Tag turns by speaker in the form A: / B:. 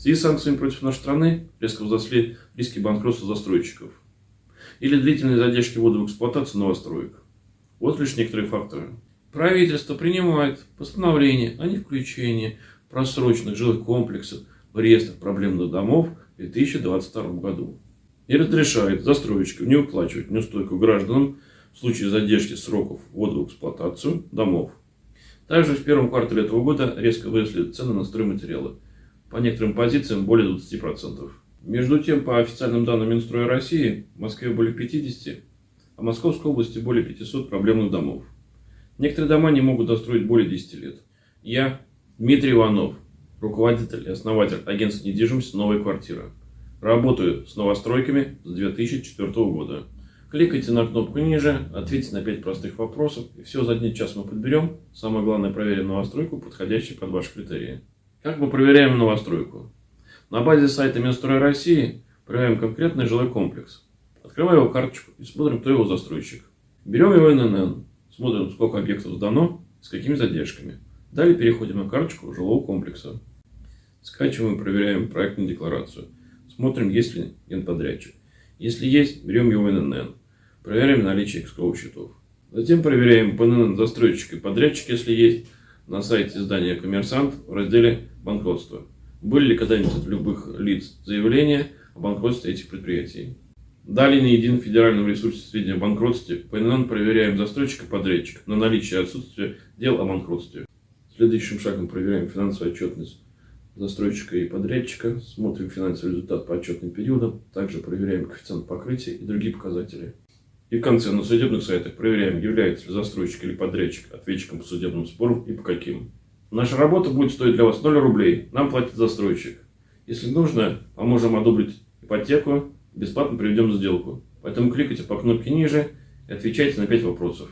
A: В связи с санкциями против нашей страны резко возросли риски банкротства застройщиков или длительные задержки ввода в эксплуатацию новостроек. Вот лишь некоторые факторы. Правительство принимает постановление о невключении просроченных жилых комплексов в реестр проблемных домов в 2022 году и разрешает застройщикам не выплачивать неустойку гражданам в случае задержки сроков ввода в эксплуатацию домов. Также в первом квартале этого года резко выросли цены на стройматериалы. По некоторым позициям более 20%. Между тем, по официальным данным Минстроя России, в Москве более 50, а в Московской области более 500 проблемных домов. Некоторые дома не могут достроить более 10 лет. Я, Дмитрий Иванов, руководитель и основатель агентства недвижимости «Новая квартира». Работаю с новостройками с 2004 года. Кликайте на кнопку ниже, ответьте на 5 простых вопросов, и все за один час мы подберем. Самое главное, проверим новостройку, подходящую под ваши критерии. Как мы проверяем новостройку? На базе сайта Минстроя России проверяем конкретный жилой комплекс. Открываем его карточку и смотрим, кто его застройщик. Берем его ННН, смотрим, сколько объектов сдано, с какими задержками. Далее переходим на карточку жилого комплекса. Скачиваем и проверяем проектную декларацию. Смотрим, есть ли генподрядчик. Если есть, берем его ННН. Проверяем наличие экскроу счетов. Затем проверяем ПНН застройщик и подрядчик, если есть, на сайте издания «Коммерсант» в разделе «Банкротство». Были ли когда-нибудь от любых лиц заявления о банкротстве этих предприятий? Далее на едином федеральном ресурсе сведения о банкротстве ПНН проверяем застройщика и подрядчика на наличие и отсутствие дел о банкротстве. Следующим шагом проверяем финансовую отчетность застройщика и подрядчика, смотрим финансовый результат по отчетным периодам, также проверяем коэффициент покрытия и другие показатели. И в конце на судебных сайтах проверяем, является ли застройщик или подрядчик ответчиком по судебным спорам и по каким. Наша работа будет стоить для вас 0 рублей, нам платит застройщик. Если нужно, поможем одобрить ипотеку, бесплатно проведем сделку. Поэтому кликайте по кнопке ниже и отвечайте на 5 вопросов.